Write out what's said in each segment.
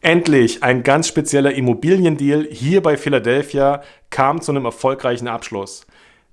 Endlich ein ganz spezieller Immobiliendeal hier bei Philadelphia kam zu einem erfolgreichen Abschluss.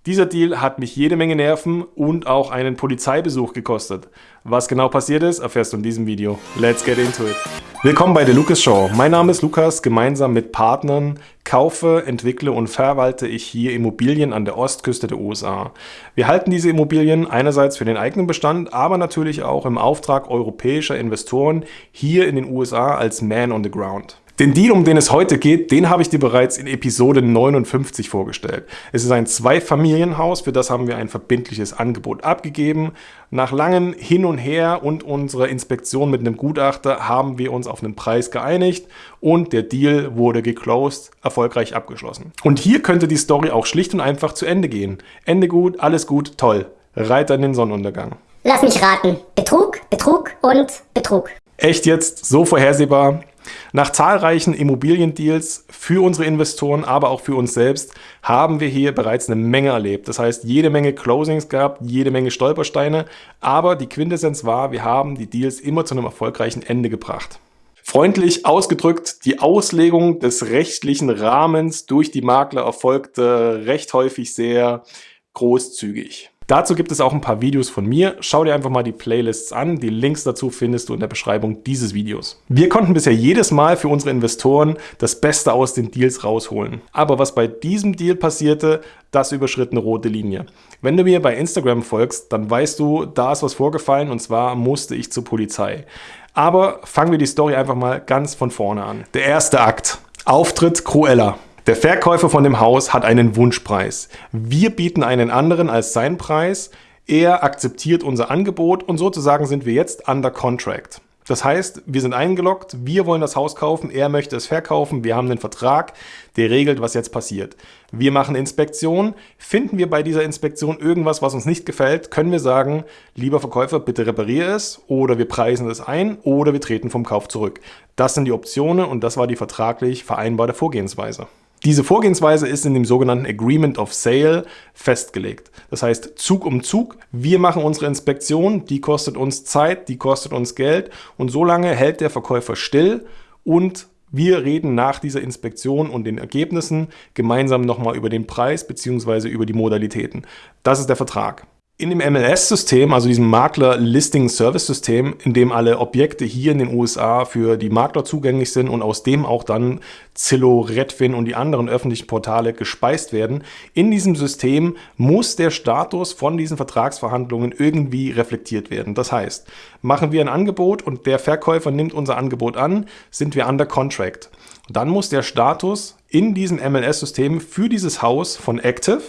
Dieser Deal hat mich jede Menge Nerven und auch einen Polizeibesuch gekostet. Was genau passiert ist, erfährst du in diesem Video. Let's get into it. Willkommen bei der Lucas Show. Mein Name ist Lukas. Gemeinsam mit Partnern kaufe, entwickle und verwalte ich hier Immobilien an der Ostküste der USA. Wir halten diese Immobilien einerseits für den eigenen Bestand, aber natürlich auch im Auftrag europäischer Investoren hier in den USA als Man on the Ground. Den Deal, um den es heute geht, den habe ich dir bereits in Episode 59 vorgestellt. Es ist ein Zweifamilienhaus, für das haben wir ein verbindliches Angebot abgegeben. Nach langem Hin und Her und unserer Inspektion mit einem Gutachter haben wir uns auf einen Preis geeinigt und der Deal wurde geclosed, erfolgreich abgeschlossen. Und hier könnte die Story auch schlicht und einfach zu Ende gehen. Ende gut, alles gut, toll. Reiter in den Sonnenuntergang. Lass mich raten. Betrug, Betrug und Betrug. Echt jetzt? So vorhersehbar? Nach zahlreichen Immobiliendeals für unsere Investoren, aber auch für uns selbst, haben wir hier bereits eine Menge erlebt. Das heißt, jede Menge Closings gehabt, jede Menge Stolpersteine, aber die Quintessenz war, wir haben die Deals immer zu einem erfolgreichen Ende gebracht. Freundlich ausgedrückt, die Auslegung des rechtlichen Rahmens durch die Makler erfolgte recht häufig sehr großzügig. Dazu gibt es auch ein paar Videos von mir. Schau dir einfach mal die Playlists an. Die Links dazu findest du in der Beschreibung dieses Videos. Wir konnten bisher jedes Mal für unsere Investoren das Beste aus den Deals rausholen. Aber was bei diesem Deal passierte, das überschritt eine rote Linie. Wenn du mir bei Instagram folgst, dann weißt du, da ist was vorgefallen und zwar musste ich zur Polizei. Aber fangen wir die Story einfach mal ganz von vorne an. Der erste Akt. Auftritt Cruella. Der Verkäufer von dem Haus hat einen Wunschpreis. Wir bieten einen anderen als seinen Preis. Er akzeptiert unser Angebot und sozusagen sind wir jetzt under contract. Das heißt, wir sind eingeloggt, wir wollen das Haus kaufen, er möchte es verkaufen, wir haben einen Vertrag, der regelt, was jetzt passiert. Wir machen Inspektion, finden wir bei dieser Inspektion irgendwas, was uns nicht gefällt, können wir sagen, lieber Verkäufer, bitte repariere es oder wir preisen es ein oder wir treten vom Kauf zurück. Das sind die Optionen und das war die vertraglich vereinbarte Vorgehensweise. Diese Vorgehensweise ist in dem sogenannten Agreement of Sale festgelegt. Das heißt, Zug um Zug, wir machen unsere Inspektion, die kostet uns Zeit, die kostet uns Geld und so lange hält der Verkäufer still und wir reden nach dieser Inspektion und den Ergebnissen gemeinsam nochmal über den Preis bzw. über die Modalitäten. Das ist der Vertrag. In dem MLS-System, also diesem Makler-Listing-Service-System, in dem alle Objekte hier in den USA für die Makler zugänglich sind und aus dem auch dann Zillow, Redfin und die anderen öffentlichen Portale gespeist werden, in diesem System muss der Status von diesen Vertragsverhandlungen irgendwie reflektiert werden. Das heißt, machen wir ein Angebot und der Verkäufer nimmt unser Angebot an, sind wir under contract. Dann muss der Status in diesem MLS-System für dieses Haus von active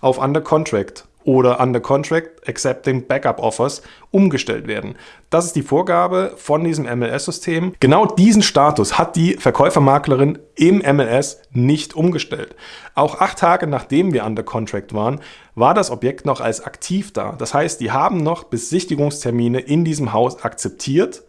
auf under contract oder under contract accepting backup offers umgestellt werden. Das ist die Vorgabe von diesem MLS-System. Genau diesen Status hat die Verkäufermaklerin im MLS nicht umgestellt. Auch acht Tage nachdem wir under contract waren, war das Objekt noch als aktiv da. Das heißt, die haben noch Besichtigungstermine in diesem Haus akzeptiert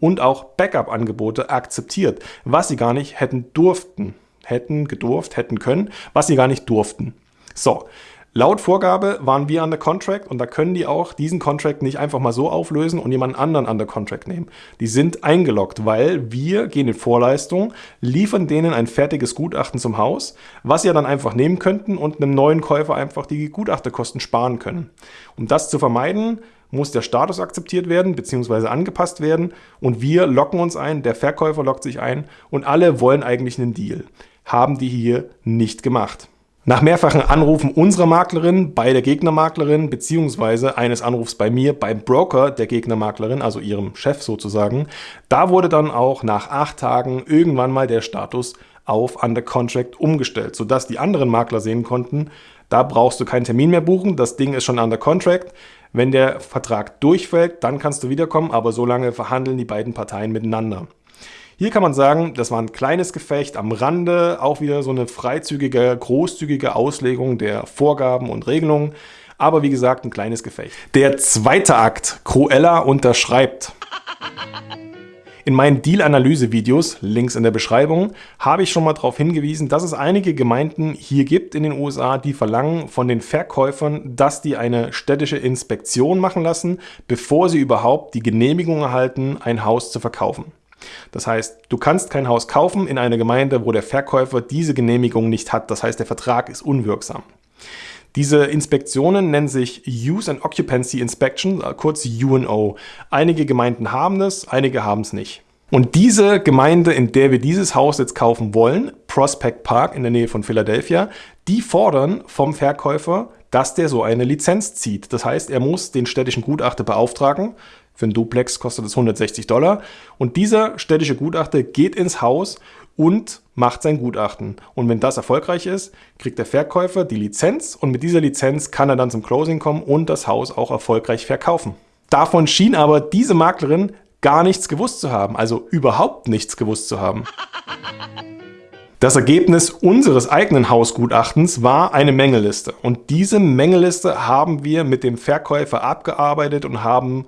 und auch Backup-Angebote akzeptiert, was sie gar nicht hätten durften. Hätten gedurft, hätten können, was sie gar nicht durften. So, Laut Vorgabe waren wir under Contract und da können die auch diesen Contract nicht einfach mal so auflösen und jemand anderen under Contract nehmen. Die sind eingeloggt, weil wir gehen in Vorleistung, liefern denen ein fertiges Gutachten zum Haus, was sie ja dann einfach nehmen könnten und einem neuen Käufer einfach die Gutachterkosten sparen können. Um das zu vermeiden, muss der Status akzeptiert werden bzw. angepasst werden und wir locken uns ein, der Verkäufer lockt sich ein und alle wollen eigentlich einen Deal. Haben die hier nicht gemacht. Nach mehrfachen Anrufen unserer Maklerin bei der Gegnermaklerin beziehungsweise eines Anrufs bei mir beim Broker der Gegnermaklerin, also ihrem Chef sozusagen, da wurde dann auch nach acht Tagen irgendwann mal der Status auf Under Contract umgestellt, sodass die anderen Makler sehen konnten, da brauchst du keinen Termin mehr buchen, das Ding ist schon Under Contract. Wenn der Vertrag durchfällt, dann kannst du wiederkommen, aber so lange verhandeln die beiden Parteien miteinander. Hier kann man sagen, das war ein kleines Gefecht am Rande, auch wieder so eine freizügige, großzügige Auslegung der Vorgaben und Regelungen. Aber wie gesagt, ein kleines Gefecht. Der zweite Akt, Cruella unterschreibt. In meinen Deal-Analyse-Videos, Links in der Beschreibung, habe ich schon mal darauf hingewiesen, dass es einige Gemeinden hier gibt in den USA, die verlangen von den Verkäufern, dass die eine städtische Inspektion machen lassen, bevor sie überhaupt die Genehmigung erhalten, ein Haus zu verkaufen. Das heißt, du kannst kein Haus kaufen in einer Gemeinde, wo der Verkäufer diese Genehmigung nicht hat. Das heißt, der Vertrag ist unwirksam. Diese Inspektionen nennen sich Use and Occupancy Inspection, kurz UNO. Einige Gemeinden haben es, einige haben es nicht. Und diese Gemeinde, in der wir dieses Haus jetzt kaufen wollen, Prospect Park in der Nähe von Philadelphia, die fordern vom Verkäufer, dass der so eine Lizenz zieht. Das heißt, er muss den städtischen Gutachter beauftragen. Für einen Duplex kostet es 160 Dollar. Und dieser städtische Gutachter geht ins Haus und macht sein Gutachten. Und wenn das erfolgreich ist, kriegt der Verkäufer die Lizenz und mit dieser Lizenz kann er dann zum Closing kommen und das Haus auch erfolgreich verkaufen. Davon schien aber diese Maklerin gar nichts gewusst zu haben, also überhaupt nichts gewusst zu haben. Das Ergebnis unseres eigenen Hausgutachtens war eine Mängeliste. Und diese Mängeliste haben wir mit dem Verkäufer abgearbeitet und haben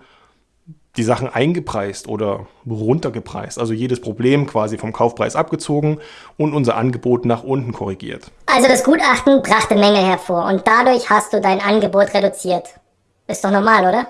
die Sachen eingepreist oder runtergepreist. Also jedes Problem quasi vom Kaufpreis abgezogen und unser Angebot nach unten korrigiert. Also das Gutachten brachte Mängel hervor und dadurch hast du dein Angebot reduziert. Ist doch normal, oder?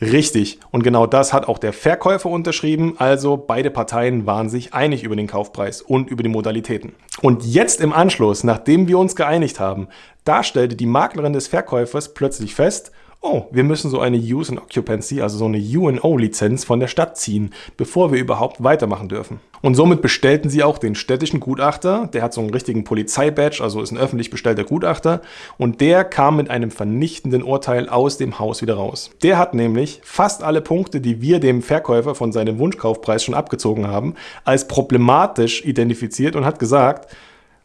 Richtig. Und genau das hat auch der Verkäufer unterschrieben. Also beide Parteien waren sich einig über den Kaufpreis und über die Modalitäten. Und jetzt im Anschluss, nachdem wir uns geeinigt haben, da stellte die Maklerin des Verkäufers plötzlich fest, oh, wir müssen so eine Use and Occupancy, also so eine UNO-Lizenz von der Stadt ziehen, bevor wir überhaupt weitermachen dürfen. Und somit bestellten sie auch den städtischen Gutachter, der hat so einen richtigen Polizeibadge, also ist ein öffentlich bestellter Gutachter, und der kam mit einem vernichtenden Urteil aus dem Haus wieder raus. Der hat nämlich fast alle Punkte, die wir dem Verkäufer von seinem Wunschkaufpreis schon abgezogen haben, als problematisch identifiziert und hat gesagt,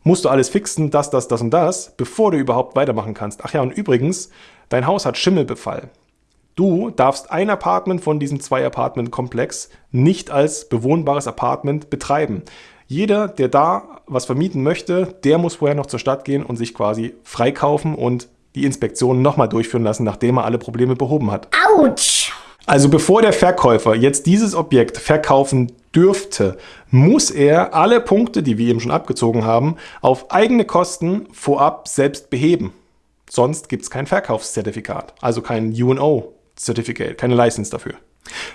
musst du alles fixen, das, das, das und das, bevor du überhaupt weitermachen kannst. Ach ja, und übrigens, Dein Haus hat Schimmelbefall. Du darfst ein Apartment von diesem Zwei-Apartment-Komplex nicht als bewohnbares Apartment betreiben. Jeder, der da was vermieten möchte, der muss vorher noch zur Stadt gehen und sich quasi freikaufen und die Inspektion nochmal durchführen lassen, nachdem er alle Probleme behoben hat. Autsch! Also bevor der Verkäufer jetzt dieses Objekt verkaufen dürfte, muss er alle Punkte, die wir eben schon abgezogen haben, auf eigene Kosten vorab selbst beheben. Sonst gibt es kein Verkaufszertifikat, also kein UNO-Certificate, keine License dafür.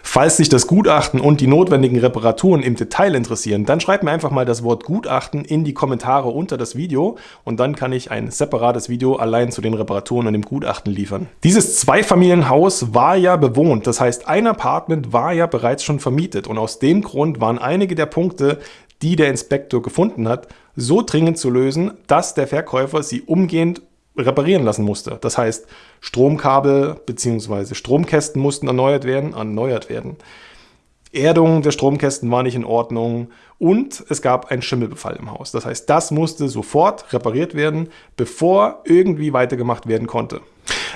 Falls sich das Gutachten und die notwendigen Reparaturen im Detail interessieren, dann schreibt mir einfach mal das Wort Gutachten in die Kommentare unter das Video und dann kann ich ein separates Video allein zu den Reparaturen und dem Gutachten liefern. Dieses Zweifamilienhaus war ja bewohnt, das heißt ein Apartment war ja bereits schon vermietet und aus dem Grund waren einige der Punkte, die der Inspektor gefunden hat, so dringend zu lösen, dass der Verkäufer sie umgehend reparieren lassen musste. Das heißt, Stromkabel bzw. Stromkästen mussten erneuert werden, erneuert werden. Erdung der Stromkästen war nicht in Ordnung und es gab einen Schimmelbefall im Haus. Das heißt, das musste sofort repariert werden, bevor irgendwie weitergemacht werden konnte.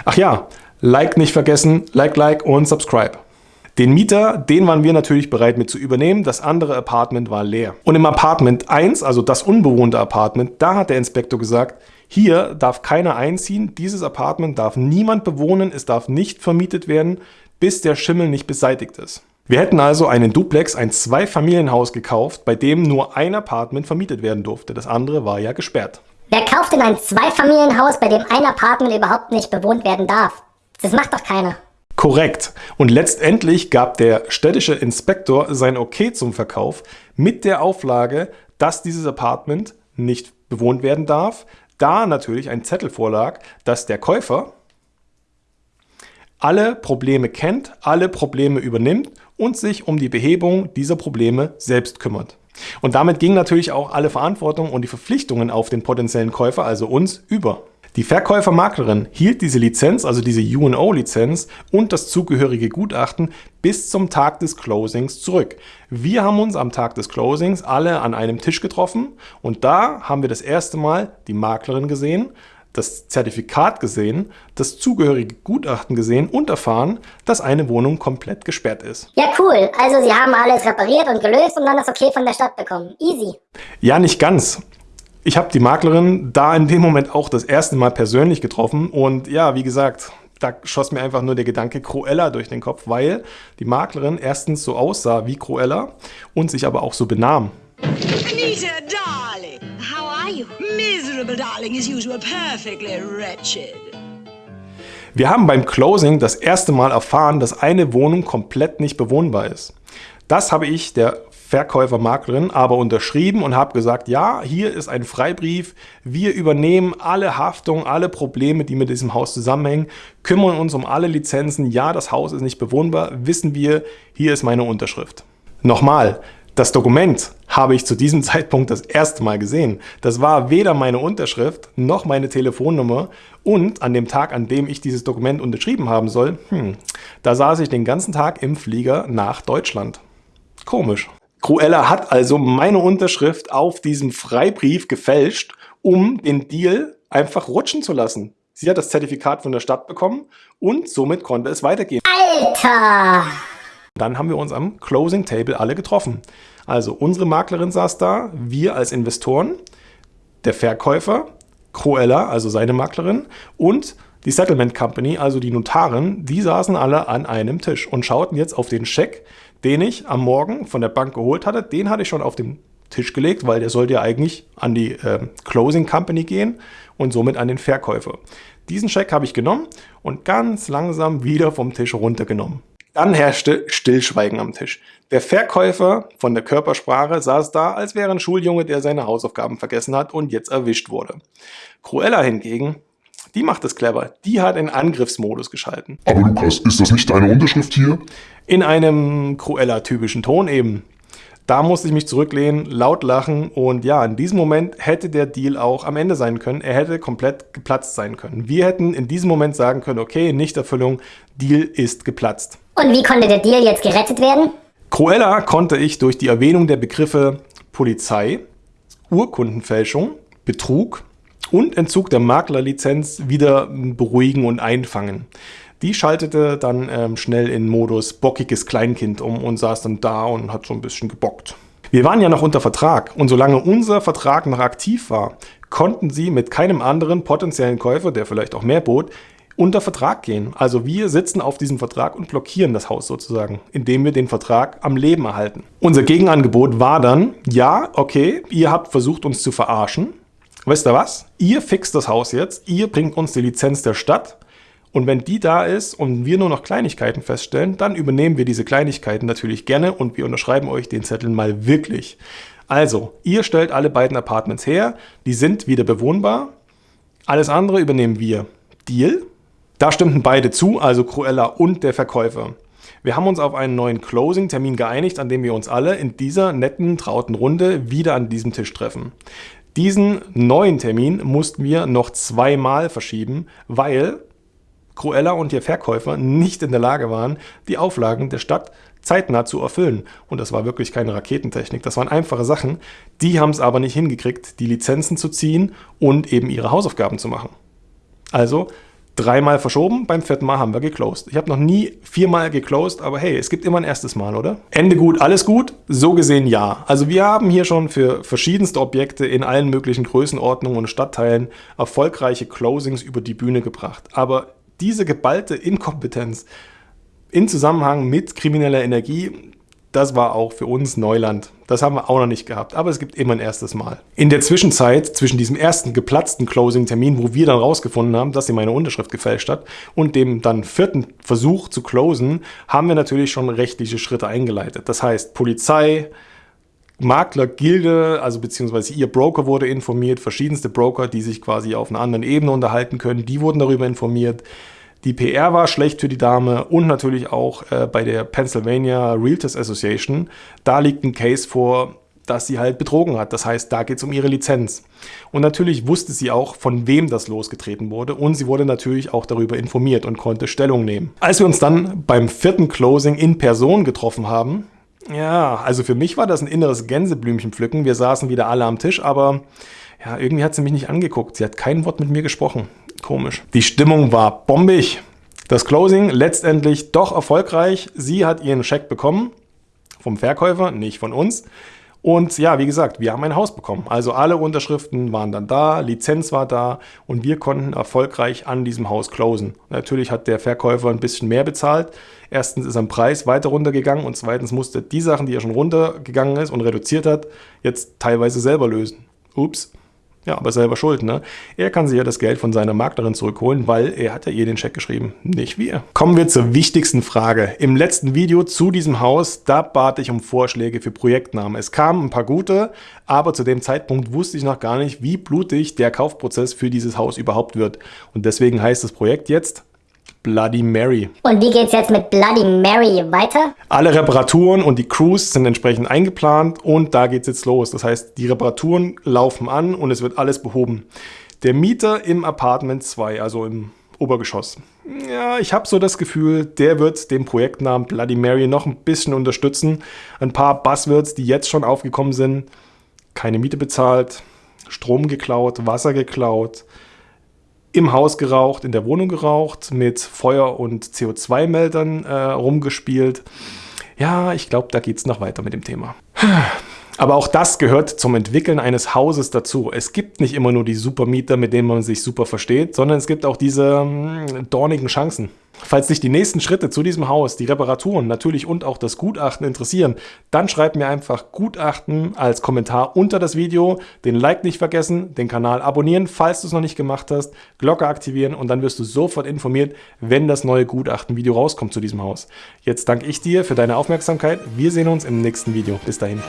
Ach ja, Like nicht vergessen, Like, Like und Subscribe. Den Mieter, den waren wir natürlich bereit mit zu übernehmen. Das andere Apartment war leer. Und im Apartment 1, also das unbewohnte Apartment, da hat der Inspektor gesagt, hier darf keiner einziehen, dieses Apartment darf niemand bewohnen, es darf nicht vermietet werden, bis der Schimmel nicht beseitigt ist. Wir hätten also einen Duplex, ein Zweifamilienhaus gekauft, bei dem nur ein Apartment vermietet werden durfte. Das andere war ja gesperrt. Wer kauft denn ein Zweifamilienhaus, bei dem ein Apartment überhaupt nicht bewohnt werden darf? Das macht doch keiner. Korrekt. Und letztendlich gab der städtische Inspektor sein Okay zum Verkauf mit der Auflage, dass dieses Apartment nicht bewohnt werden darf, da natürlich ein Zettel vorlag, dass der Käufer alle Probleme kennt, alle Probleme übernimmt und sich um die Behebung dieser Probleme selbst kümmert. Und damit ging natürlich auch alle Verantwortung und die Verpflichtungen auf den potenziellen Käufer, also uns, über. Die Verkäufermaklerin hielt diese Lizenz, also diese UNO-Lizenz und das zugehörige Gutachten bis zum Tag des Closings zurück. Wir haben uns am Tag des Closings alle an einem Tisch getroffen und da haben wir das erste Mal die Maklerin gesehen, das Zertifikat gesehen, das zugehörige Gutachten gesehen und erfahren, dass eine Wohnung komplett gesperrt ist. Ja, cool. Also Sie haben alles repariert und gelöst und dann das Okay von der Stadt bekommen. Easy. Ja, nicht ganz ich habe die Maklerin da in dem Moment auch das erste Mal persönlich getroffen und ja, wie gesagt, da schoss mir einfach nur der Gedanke Cruella durch den Kopf, weil die Maklerin erstens so aussah wie Cruella und sich aber auch so benahm. Anita, darling, how are you? Miserable, darling, as usual, perfectly wretched. Wir haben beim Closing das erste Mal erfahren, dass eine Wohnung komplett nicht bewohnbar ist. Das habe ich der Verkäufer, Maklerin, aber unterschrieben und habe gesagt, ja, hier ist ein Freibrief, wir übernehmen alle Haftung, alle Probleme, die mit diesem Haus zusammenhängen, kümmern uns um alle Lizenzen, ja, das Haus ist nicht bewohnbar, wissen wir, hier ist meine Unterschrift. Nochmal, das Dokument habe ich zu diesem Zeitpunkt das erste Mal gesehen. Das war weder meine Unterschrift noch meine Telefonnummer und an dem Tag, an dem ich dieses Dokument unterschrieben haben soll, hm, da saß ich den ganzen Tag im Flieger nach Deutschland. Komisch. Cruella hat also meine Unterschrift auf diesem Freibrief gefälscht, um den Deal einfach rutschen zu lassen. Sie hat das Zertifikat von der Stadt bekommen und somit konnte es weitergehen. Alter! Dann haben wir uns am Closing Table alle getroffen. Also unsere Maklerin saß da, wir als Investoren, der Verkäufer, Cruella, also seine Maklerin und die Settlement Company, also die Notarin, die saßen alle an einem Tisch und schauten jetzt auf den Scheck, den ich am Morgen von der Bank geholt hatte. Den hatte ich schon auf den Tisch gelegt, weil der sollte ja eigentlich an die äh, Closing Company gehen und somit an den Verkäufer. Diesen Scheck habe ich genommen und ganz langsam wieder vom Tisch runtergenommen. Dann herrschte Stillschweigen am Tisch. Der Verkäufer von der Körpersprache saß da, als wäre ein Schuljunge, der seine Hausaufgaben vergessen hat und jetzt erwischt wurde. Cruella hingegen, die macht es clever. Die hat in Angriffsmodus geschalten. Aber Lukas, ist das nicht deine Unterschrift hier? In einem Cruella-typischen Ton eben. Da musste ich mich zurücklehnen, laut lachen und ja, in diesem Moment hätte der Deal auch am Ende sein können. Er hätte komplett geplatzt sein können. Wir hätten in diesem Moment sagen können, okay, Nichterfüllung, Deal ist geplatzt. Und wie konnte der Deal jetzt gerettet werden? Cruella konnte ich durch die Erwähnung der Begriffe Polizei, Urkundenfälschung, Betrug und Entzug der Maklerlizenz wieder beruhigen und einfangen. Die schaltete dann ähm, schnell in Modus bockiges Kleinkind um und saß dann da und hat so ein bisschen gebockt. Wir waren ja noch unter Vertrag und solange unser Vertrag noch aktiv war, konnten sie mit keinem anderen potenziellen Käufer, der vielleicht auch mehr bot, unter Vertrag gehen. Also wir sitzen auf diesem Vertrag und blockieren das Haus sozusagen, indem wir den Vertrag am Leben erhalten. Unser Gegenangebot war dann, ja, okay, ihr habt versucht uns zu verarschen. Weißt du was? Ihr fixt das Haus jetzt, ihr bringt uns die Lizenz der Stadt und wenn die da ist und wir nur noch Kleinigkeiten feststellen, dann übernehmen wir diese Kleinigkeiten natürlich gerne und wir unterschreiben euch den Zettel mal wirklich. Also, ihr stellt alle beiden Apartments her, die sind wieder bewohnbar, alles andere übernehmen wir. Deal? Da stimmten beide zu, also Cruella und der Verkäufer. Wir haben uns auf einen neuen Closing-Termin geeinigt, an dem wir uns alle in dieser netten, trauten Runde wieder an diesem Tisch treffen. Diesen neuen Termin mussten wir noch zweimal verschieben, weil Cruella und ihr Verkäufer nicht in der Lage waren, die Auflagen der Stadt zeitnah zu erfüllen. Und das war wirklich keine Raketentechnik, das waren einfache Sachen. Die haben es aber nicht hingekriegt, die Lizenzen zu ziehen und eben ihre Hausaufgaben zu machen. Also dreimal verschoben, beim vierten Mal haben wir geclosed. Ich habe noch nie viermal geclosed, aber hey, es gibt immer ein erstes Mal, oder? Ende gut, alles gut? So gesehen ja. Also wir haben hier schon für verschiedenste Objekte in allen möglichen Größenordnungen und Stadtteilen erfolgreiche Closings über die Bühne gebracht. Aber diese geballte Inkompetenz in Zusammenhang mit krimineller Energie, das war auch für uns Neuland. Das haben wir auch noch nicht gehabt, aber es gibt immer ein erstes Mal. In der Zwischenzeit, zwischen diesem ersten geplatzten Closing-Termin, wo wir dann rausgefunden haben, dass sie meine Unterschrift gefälscht hat, und dem dann vierten Versuch zu closen, haben wir natürlich schon rechtliche Schritte eingeleitet. Das heißt, Polizei, Maklergilde, also beziehungsweise ihr Broker wurde informiert, verschiedenste Broker, die sich quasi auf einer anderen Ebene unterhalten können, die wurden darüber informiert. Die PR war schlecht für die Dame und natürlich auch äh, bei der Pennsylvania Realtors Association. Da liegt ein Case vor, dass sie halt betrogen hat. Das heißt, da geht es um ihre Lizenz. Und natürlich wusste sie auch, von wem das losgetreten wurde und sie wurde natürlich auch darüber informiert und konnte Stellung nehmen. Als wir uns dann beim vierten Closing in Person getroffen haben, ja, also für mich war das ein inneres Gänseblümchen pflücken. Wir saßen wieder alle am Tisch, aber ja, irgendwie hat sie mich nicht angeguckt. Sie hat kein Wort mit mir gesprochen. Komisch. Die Stimmung war bombig. Das Closing letztendlich doch erfolgreich. Sie hat ihren Scheck bekommen. Vom Verkäufer, nicht von uns. Und ja, wie gesagt, wir haben ein Haus bekommen. Also alle Unterschriften waren dann da, Lizenz war da und wir konnten erfolgreich an diesem Haus closen. Natürlich hat der Verkäufer ein bisschen mehr bezahlt. Erstens ist am Preis weiter runtergegangen und zweitens musste die Sachen, die er schon runtergegangen ist und reduziert hat, jetzt teilweise selber lösen. Ups. Ja, aber selber schuld, ne? Er kann sich ja das Geld von seiner Maklerin zurückholen, weil er hat ja ihr den Scheck geschrieben, nicht wir. Kommen wir zur wichtigsten Frage. Im letzten Video zu diesem Haus, da bat ich um Vorschläge für Projektnamen. Es kamen ein paar gute, aber zu dem Zeitpunkt wusste ich noch gar nicht, wie blutig der Kaufprozess für dieses Haus überhaupt wird. Und deswegen heißt das Projekt jetzt Bloody Mary. Und wie geht's jetzt mit Bloody Mary weiter? Alle Reparaturen und die Crews sind entsprechend eingeplant und da geht's jetzt los. Das heißt, die Reparaturen laufen an und es wird alles behoben. Der Mieter im Apartment 2, also im Obergeschoss. Ja, ich habe so das Gefühl, der wird den Projektnamen Bloody Mary noch ein bisschen unterstützen. Ein paar Buzzwords, die jetzt schon aufgekommen sind. Keine Miete bezahlt, Strom geklaut, Wasser geklaut, im Haus geraucht, in der Wohnung geraucht, mit Feuer- und CO2-Meldern äh, rumgespielt. Ja, ich glaube, da geht es noch weiter mit dem Thema. Aber auch das gehört zum Entwickeln eines Hauses dazu. Es gibt nicht immer nur die Supermieter, mit denen man sich super versteht, sondern es gibt auch diese mh, hm, dornigen Chancen. Falls dich die nächsten Schritte zu diesem Haus, die Reparaturen natürlich und auch das Gutachten interessieren, dann schreib mir einfach Gutachten als Kommentar unter das Video, den Like nicht vergessen, den Kanal abonnieren, falls du es noch nicht gemacht hast, Glocke aktivieren und dann wirst du sofort informiert, wenn das neue Gutachten-Video rauskommt zu diesem Haus. Jetzt danke ich dir für deine Aufmerksamkeit. Wir sehen uns im nächsten Video. Bis dahin.